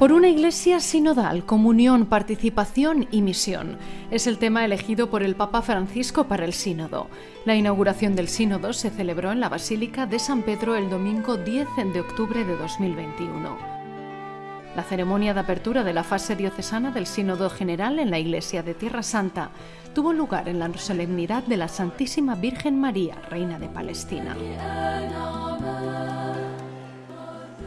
Por una iglesia sinodal, comunión, participación y misión. Es el tema elegido por el Papa Francisco para el sínodo. La inauguración del sínodo se celebró en la Basílica de San Pedro el domingo 10 de octubre de 2021. La ceremonia de apertura de la fase diocesana del Sínodo General en la Iglesia de Tierra Santa tuvo lugar en la solemnidad de la Santísima Virgen María, Reina de Palestina.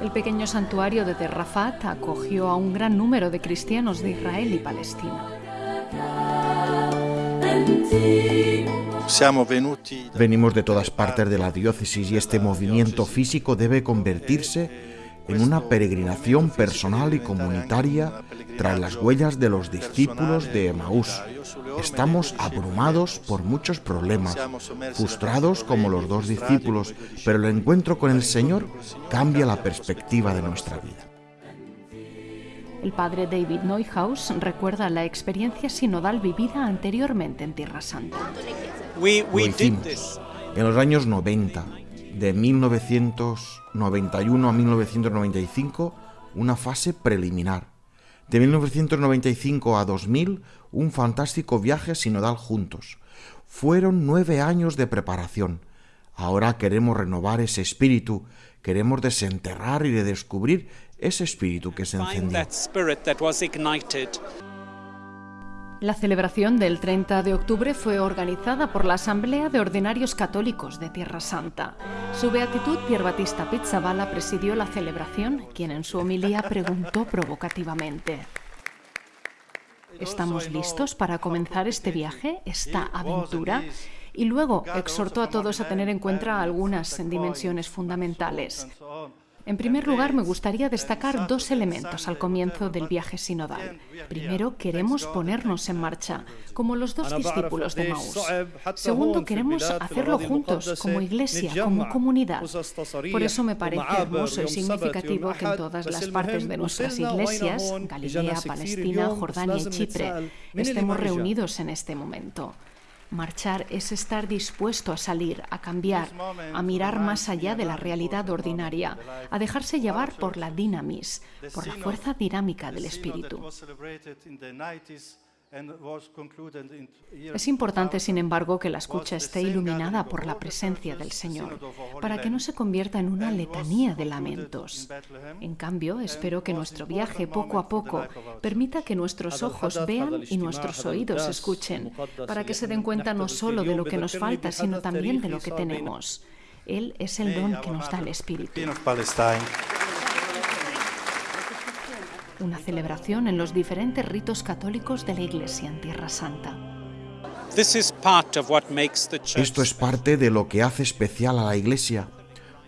El pequeño santuario de Terrafat acogió a un gran número de cristianos de Israel y Palestina. Venimos de todas partes de la diócesis y este movimiento físico debe convertirse en una peregrinación personal y comunitaria tras las huellas de los discípulos de Emaús. Estamos abrumados por muchos problemas, frustrados como los dos discípulos, pero el encuentro con el Señor cambia la perspectiva de nuestra vida. El padre David Neuhaus recuerda la experiencia sinodal vivida anteriormente en Tierra Santa. Lo hicimos en los años 90 de 1991 a 1995 una fase preliminar. De 1995 a 2000 un fantástico viaje sinodal juntos. Fueron nueve años de preparación. Ahora queremos renovar ese espíritu, queremos desenterrar y redescubrir ese espíritu que se encendió. La celebración del 30 de octubre fue organizada por la Asamblea de Ordinarios Católicos de Tierra Santa. Su beatitud Pier Battista Pizzaballa presidió la celebración, quien en su homilía preguntó provocativamente. ¿Estamos listos para comenzar este viaje, esta aventura? Y luego exhortó a todos a tener en cuenta algunas dimensiones fundamentales. En primer lugar, me gustaría destacar dos elementos al comienzo del viaje sinodal. Primero, queremos ponernos en marcha, como los dos discípulos de Maús. Segundo, queremos hacerlo juntos, como iglesia, como comunidad. Por eso me parece hermoso y significativo que en todas las partes de nuestras iglesias, Galilea, Palestina, Jordania y Chipre, estemos reunidos en este momento. Marchar es estar dispuesto a salir, a cambiar, a mirar más allá de la realidad ordinaria, a dejarse llevar por la dinamis, por la fuerza dinámica del espíritu. Es importante, sin embargo, que la escucha esté iluminada por la presencia del Señor, para que no se convierta en una letanía de lamentos. En cambio, espero que nuestro viaje poco a poco permita que nuestros ojos vean y nuestros oídos escuchen, para que se den cuenta no solo de lo que nos falta, sino también de lo que tenemos. Él es el don que nos da el Espíritu una celebración en los diferentes ritos católicos de la Iglesia en Tierra Santa. Esto es parte de lo que hace especial a la Iglesia.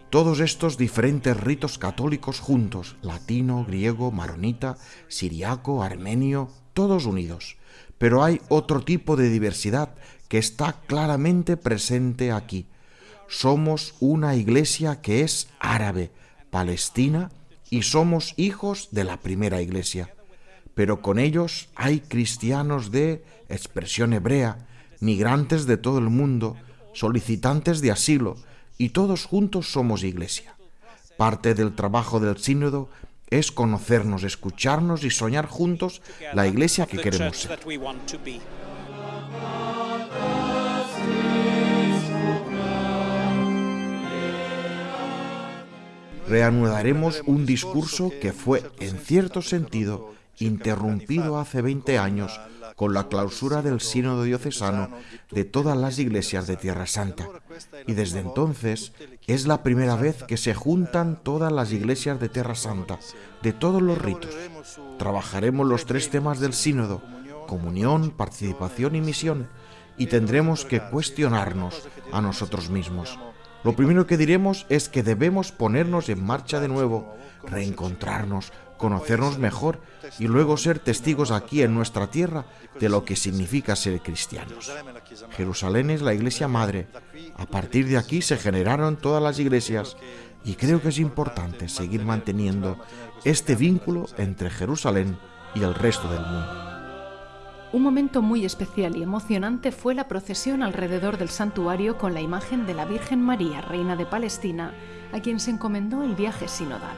Todos estos diferentes ritos católicos juntos, latino, griego, maronita, siriaco, armenio, todos unidos. Pero hay otro tipo de diversidad que está claramente presente aquí. Somos una iglesia que es árabe, palestina, y somos hijos de la primera iglesia. Pero con ellos hay cristianos de expresión hebrea, migrantes de todo el mundo, solicitantes de asilo, y todos juntos somos iglesia. Parte del trabajo del sínodo es conocernos, escucharnos y soñar juntos la iglesia que queremos ser. Reanudaremos un discurso que fue, en cierto sentido, interrumpido hace 20 años con la clausura del sínodo diocesano de todas las iglesias de Tierra Santa. Y desde entonces es la primera vez que se juntan todas las iglesias de Tierra Santa, de todos los ritos. Trabajaremos los tres temas del sínodo, comunión, participación y misión, y tendremos que cuestionarnos a nosotros mismos. Lo primero que diremos es que debemos ponernos en marcha de nuevo, reencontrarnos, conocernos mejor y luego ser testigos aquí en nuestra tierra de lo que significa ser cristianos. Jerusalén es la iglesia madre. A partir de aquí se generaron todas las iglesias y creo que es importante seguir manteniendo este vínculo entre Jerusalén y el resto del mundo. Un momento muy especial y emocionante fue la procesión alrededor del santuario con la imagen de la Virgen María, Reina de Palestina, a quien se encomendó el viaje sinodal.